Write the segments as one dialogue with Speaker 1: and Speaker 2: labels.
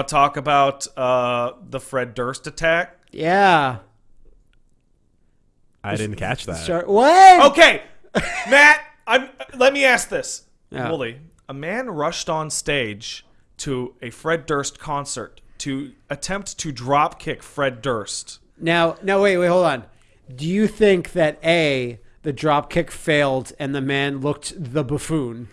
Speaker 1: a talk about uh, the Fred Durst attack?
Speaker 2: Yeah.
Speaker 3: I didn't catch that.
Speaker 2: Sure. What?
Speaker 1: Okay, Matt. I'm. Let me ask this,
Speaker 2: Yeah.
Speaker 1: Wooly. A man rushed on stage to a Fred Durst concert to attempt to drop kick Fred Durst.
Speaker 2: Now, now, wait, wait, hold on. Do you think that A, the drop kick failed and the man looked the buffoon?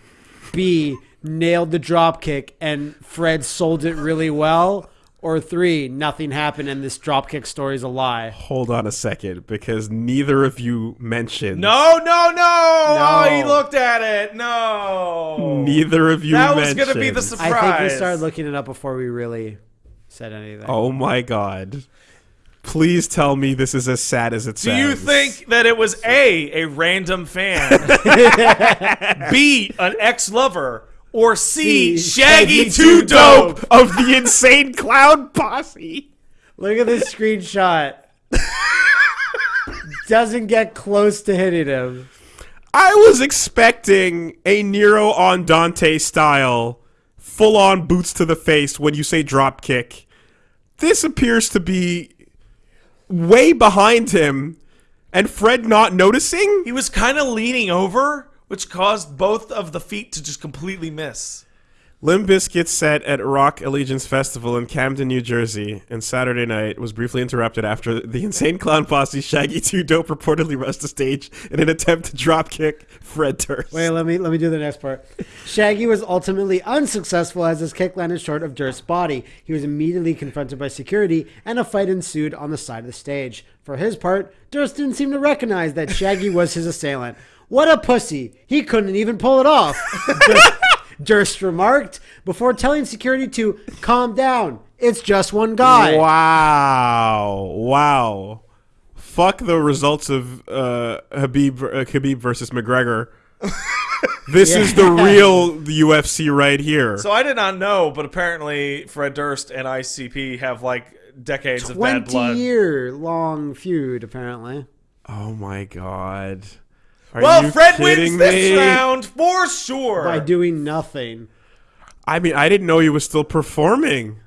Speaker 2: B, nailed the drop kick and Fred sold it really well? Or three, nothing happened and this drop kick story is a lie?
Speaker 3: Hold on a second, because neither of you mentioned.
Speaker 1: No, no, no! Oh,
Speaker 2: No.
Speaker 1: he looked at it. No.
Speaker 3: Neither of you
Speaker 1: That was gonna be the surprise.
Speaker 2: I think we started looking it up before we really said anything.
Speaker 3: Oh my god. Please tell me this is as sad as it
Speaker 1: Do
Speaker 3: sounds.
Speaker 1: you think that it was A, a random fan, B, an ex lover, or C,
Speaker 2: C,
Speaker 1: Shaggy,
Speaker 2: Shaggy
Speaker 1: Too
Speaker 2: Too
Speaker 1: Dope?
Speaker 3: of the insane clown posse?
Speaker 2: Look at this screenshot. Doesn't get close to hitting him.
Speaker 3: I was expecting a Nero on Dante style, full on boots to the face when you say drop kick. This appears to be way behind him, and Fred not noticing?
Speaker 1: He was kind of leaning over, which caused both of the feet to just completely miss.
Speaker 3: Limp Bizkit set at Rock Allegiance Festival in Camden, New Jersey, and Saturday night was briefly interrupted after the Insane Clown Posse Shaggy 2 Dope reportedly rushed the stage in an attempt to dropkick Fred Durst.
Speaker 2: Wait, let me let me do the next part. Shaggy was ultimately unsuccessful as his kick landed short of Durst's body. He was immediately confronted by security, and a fight ensued on the side of the stage. For his part, Durst didn't seem to recognize that Shaggy was his assailant. What a pussy! He couldn't even pull it off. Durst, Durst remarked before telling security to calm down. It's just one guy.
Speaker 3: Wow. Wow. Fuck the results of uh, Habib, uh, Habib versus McGregor. this is the real UFC right here.
Speaker 1: So I did not know, but apparently Fred Durst and ICP have like decades of bad blood.
Speaker 2: 20 year long feud, apparently.
Speaker 3: oh my god. Are
Speaker 1: Well,
Speaker 3: you
Speaker 1: Fred
Speaker 3: kidding
Speaker 1: wins this round for sure.
Speaker 2: By doing nothing.
Speaker 3: I mean, I didn't know he was still performing.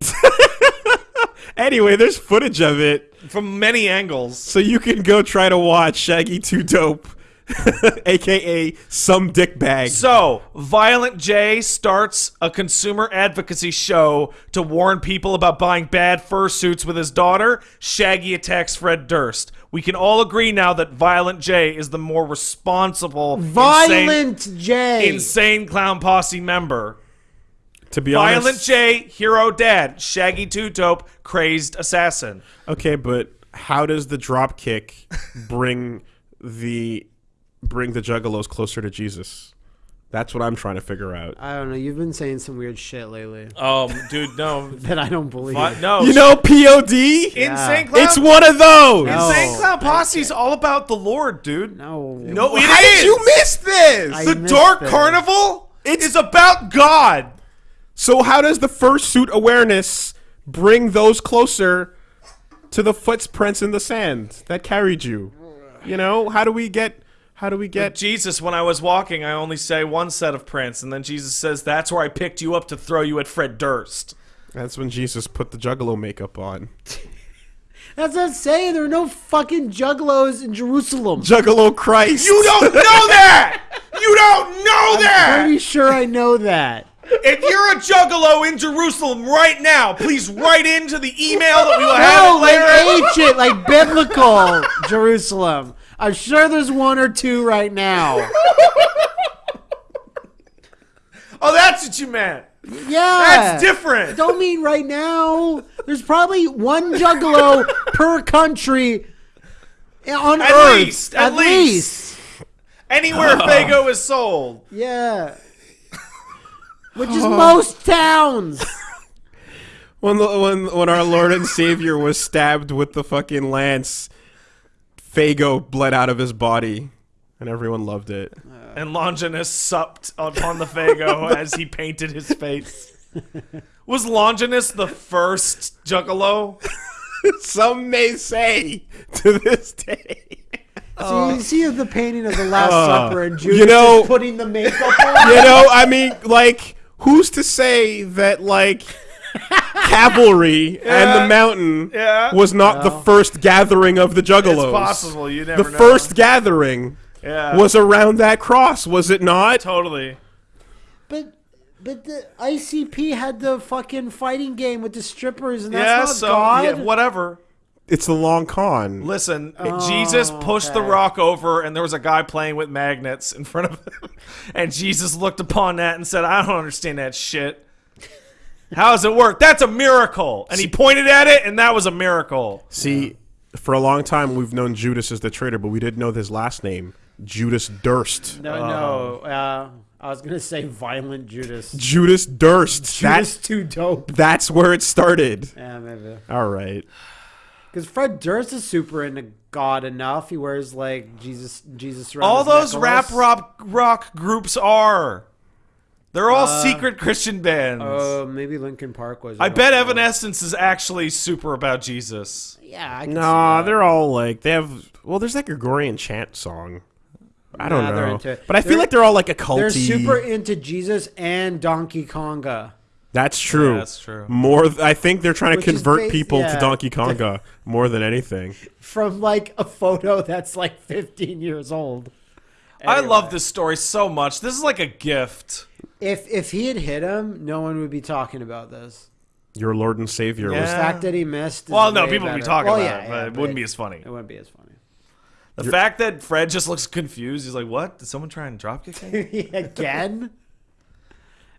Speaker 3: anyway, there's footage of it,
Speaker 1: From many angles.
Speaker 3: so you can go try to watch Shaggy 2 Dope, aka Some Dick Bag.
Speaker 1: So, Violent J starts a consumer advocacy show to warn people about buying bad fursuits with his daughter. Shaggy attacks Fred Durst. We can all agree now that Violent J is the more responsible, insane,
Speaker 2: Violent J.
Speaker 1: insane clown posse member.
Speaker 3: to be
Speaker 1: Violent
Speaker 3: honest, Violent
Speaker 1: J, hero dad. Shaggy Two Dope, crazed assassin.
Speaker 3: okay, but how does the drop kick bring the bring the Juggalos closer to Jesus? That's what I'm trying to figure out.
Speaker 2: I don't know. You've been saying some weird shit lately
Speaker 1: Um, dude, no,
Speaker 2: that I don't believe.
Speaker 1: Vi- no.
Speaker 3: You know, POD.
Speaker 1: insane clown.
Speaker 3: It's one of those.
Speaker 2: No.
Speaker 1: Insane clown posse is all about the Lord, dude.
Speaker 2: No.
Speaker 1: No, it
Speaker 3: How did
Speaker 1: is.
Speaker 3: you miss this?
Speaker 2: I
Speaker 1: The
Speaker 2: missed
Speaker 1: Dark
Speaker 2: it.
Speaker 1: Carnival is about God.
Speaker 3: So how does the fursuit awareness bring those closer to the footprints in the sand that carried you? You know, how do we get how do we get
Speaker 1: Jesus, when I was walking, I only say one set of prints, and then Jesus says, "That's where I picked you up to throw you at Fred Durst."
Speaker 3: That's when Jesus put the juggalo makeup on.
Speaker 2: That's not saying there are no fucking juggalos in Jerusalem.
Speaker 3: Juggalo Christ.
Speaker 1: You don't know that. You don't know that.
Speaker 2: Pretty sure I know that.
Speaker 1: If you're a juggalo in Jerusalem right now, please write into the email that we will have
Speaker 2: No,
Speaker 1: it later.
Speaker 2: like ancient, like biblical Jerusalem. I'm sure there's one or two right now.
Speaker 1: oh, that's what you meant.
Speaker 2: Yeah.
Speaker 1: That's different.
Speaker 2: Don't mean right now. There's probably one juggalo per country on
Speaker 1: At
Speaker 2: Earth.
Speaker 1: least, at least. Anywhere oh. Faygo is sold.
Speaker 2: Yeah. Which is most towns.
Speaker 3: when the, when when our Lord and Savior was stabbed with the fucking lance, Faygo bled out of his body, and everyone loved it.
Speaker 1: Uh, and Longinus supped upon the Faygo as he painted his face. Was Longinus the first juggalo?
Speaker 3: Some may say to this day.
Speaker 2: So you see the painting of the Last uh, Supper and Judas
Speaker 3: you know-
Speaker 2: just putting the makeup on.
Speaker 3: you know, I mean, like, who's to say that, like, cavalry and the mountain
Speaker 1: Yeah.
Speaker 3: was not the
Speaker 2: Well.
Speaker 3: first gathering of the Juggalos.
Speaker 1: It's possible. You never
Speaker 3: The
Speaker 1: know.
Speaker 3: first gathering
Speaker 1: yeah.
Speaker 3: was around that cross, was it not?
Speaker 1: totally.
Speaker 2: But but the ICP had the fucking fighting game with the strippers, and that's
Speaker 1: yeah.
Speaker 2: not
Speaker 1: So
Speaker 2: God.
Speaker 1: yeah, whatever.
Speaker 3: It's the long con.
Speaker 1: Listen, oh, Jesus pushed the
Speaker 2: okay.
Speaker 1: rock over, and there was a guy playing with magnets in front of him. And Jesus looked upon that and said, I don't understand that shit. How does it work? That's a miracle. And he pointed at it, and that was a miracle.
Speaker 3: See, for a long time we've known Judas as the traitor, but we didn't know his last name, Judas Durst.
Speaker 2: No, no. Uh, I was gonna say violent Judas.
Speaker 3: Judas Durst.
Speaker 2: Judas
Speaker 3: That's
Speaker 2: too dope.
Speaker 3: that's where it started.
Speaker 2: Yeah, maybe.
Speaker 3: All right.
Speaker 2: Because Fred Durst is super into God enough. He wears like Jesus, Jesus.
Speaker 1: All those
Speaker 2: necklace.
Speaker 1: rap rock, rock groups are. They're all secret Christian bands.
Speaker 2: Uh, maybe Linkin Park was.
Speaker 1: I
Speaker 2: don't
Speaker 1: bet
Speaker 2: know.
Speaker 1: Evanescence is actually super about Jesus.
Speaker 2: Yeah, I can
Speaker 3: Nah,
Speaker 2: see that.
Speaker 3: they're all like they have. Well, there's like a Gregorian chant song. I don't
Speaker 2: Nah,
Speaker 3: know,
Speaker 2: into it.
Speaker 3: but I feel
Speaker 2: They're-
Speaker 3: like they're all like a culty.
Speaker 2: They're super into Jesus and Donkey Konga.
Speaker 3: That's true.
Speaker 1: Yeah, that's true.
Speaker 3: More, th- I think they're trying to
Speaker 2: Which is
Speaker 3: convert
Speaker 2: bas-
Speaker 3: people to. Donkey Konga more than anything.
Speaker 2: From like a photo that's like 15 years old.
Speaker 1: I love this story so much. This is like a gift.
Speaker 2: If if he had hit him, no one would be talking about this.
Speaker 3: Your Lord and Savior
Speaker 1: Yeah.
Speaker 3: was
Speaker 2: The fact that he missed. Is
Speaker 1: Well, no,
Speaker 2: way
Speaker 1: people would be talking
Speaker 2: Well,
Speaker 1: about
Speaker 2: yeah,
Speaker 1: it,
Speaker 2: yeah,
Speaker 1: but it wouldn't be as funny.
Speaker 2: It wouldn't be as funny.
Speaker 1: The fact that Fred just looks confused, he's like, "What? Did someone try and dropkick me?"
Speaker 2: Again.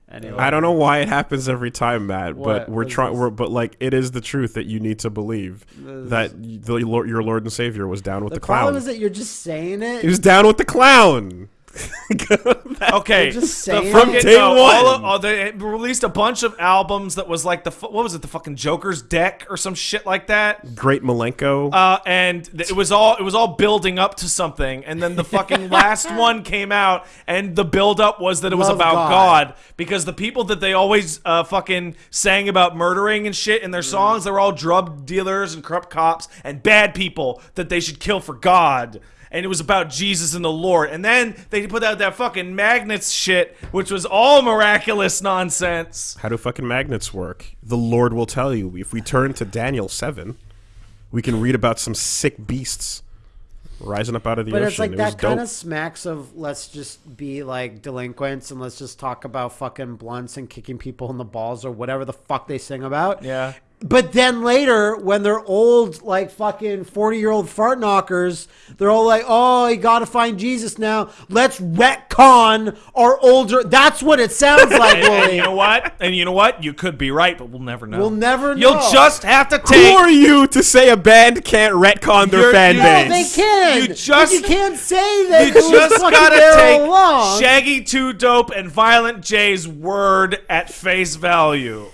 Speaker 2: Anyway,
Speaker 3: I don't know why it happens every time, Matt,
Speaker 2: What?
Speaker 3: but we're trying. but like it is the truth that you need to believe
Speaker 2: This-
Speaker 3: that the Lord, your Lord and Savior was down with
Speaker 2: The
Speaker 3: the, clown.
Speaker 2: problem is that you're just saying it.
Speaker 3: he was down with the clown.
Speaker 1: Okay,
Speaker 2: You're just
Speaker 1: the
Speaker 2: saying
Speaker 1: fucking-
Speaker 3: Day
Speaker 1: no,
Speaker 3: one.
Speaker 1: all of- oh, they released a bunch of albums that was like the fu- what was it? The fucking Joker's deck or some shit like that.
Speaker 3: Great Milenko.
Speaker 1: Uh, and it was all it was all building up to something, and then the fucking last one came out, and the build up was that it was
Speaker 2: Love
Speaker 1: about
Speaker 2: God.
Speaker 1: God. because the people that they always uh, fucking sang about murdering and shit in their songs, they were all drug dealers and corrupt cops and bad people that they should kill for God. And it was about Jesus and the Lord. And then they put out that fucking magnets shit, which was all miraculous nonsense.
Speaker 3: How do fucking magnets work? The Lord will tell you. If we turn to Daniel 7, we can read about some sick beasts rising up out of the
Speaker 2: But
Speaker 3: ocean.
Speaker 2: it's like
Speaker 3: It
Speaker 2: that kind
Speaker 3: dope.
Speaker 2: of smacks of let's just be like delinquents and let's just talk about fucking blunts and kicking people in the balls or whatever the fuck they sing about.
Speaker 1: Yeah.
Speaker 2: But then later, when they're old, like fucking 40 year old fart knockers, they're all like, oh, you gotta find Jesus now. Let's retcon our older. That's what it sounds like,
Speaker 1: And, and you know what? And you know what? You could be right, but we'll never know.
Speaker 2: We'll never
Speaker 1: You'll just have to take.
Speaker 3: Who
Speaker 1: take.
Speaker 3: are you to say a band can't retcon their
Speaker 1: You're-
Speaker 3: fan
Speaker 1: you-
Speaker 2: No,
Speaker 3: base?
Speaker 2: they can.
Speaker 1: You
Speaker 2: But
Speaker 1: just-
Speaker 2: you can't say that.
Speaker 1: You
Speaker 2: 'cause we're
Speaker 1: just gotta take
Speaker 2: along.
Speaker 1: Shaggy Two Dope and Violent J's word at face value.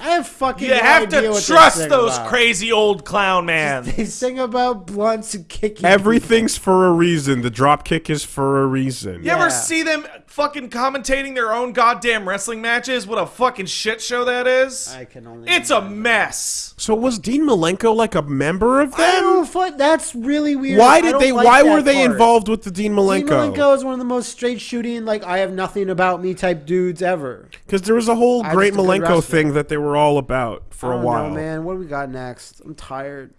Speaker 2: I have fucking.
Speaker 1: You
Speaker 2: no
Speaker 1: have
Speaker 2: idea
Speaker 1: to
Speaker 2: what
Speaker 1: trust those
Speaker 2: about.
Speaker 1: crazy old clown man.
Speaker 2: They sing about blunts and kicking.
Speaker 3: Everything's for a reason. The drop kick is for a reason.
Speaker 1: You ever see them fucking commentating their own goddamn wrestling matches? What a fucking shit show that is.
Speaker 2: I can only.
Speaker 1: It's a mess.
Speaker 3: So was Dean Malenko like a member of
Speaker 2: I don't
Speaker 3: them?
Speaker 2: fu- That's really weird.
Speaker 3: Why
Speaker 2: I
Speaker 3: did
Speaker 2: don't
Speaker 3: they?
Speaker 2: like
Speaker 3: why were they
Speaker 2: part.
Speaker 3: involved with the Dean Malenko?
Speaker 2: Dean
Speaker 3: Malenko?
Speaker 2: Malenko is one of the most straight shooting, like I have nothing about me type dudes ever.
Speaker 3: Because there was a whole
Speaker 2: I
Speaker 3: Great
Speaker 2: just
Speaker 3: Malenko thing that they were all about for a while.
Speaker 2: know, man. What do we got next? I'm tired.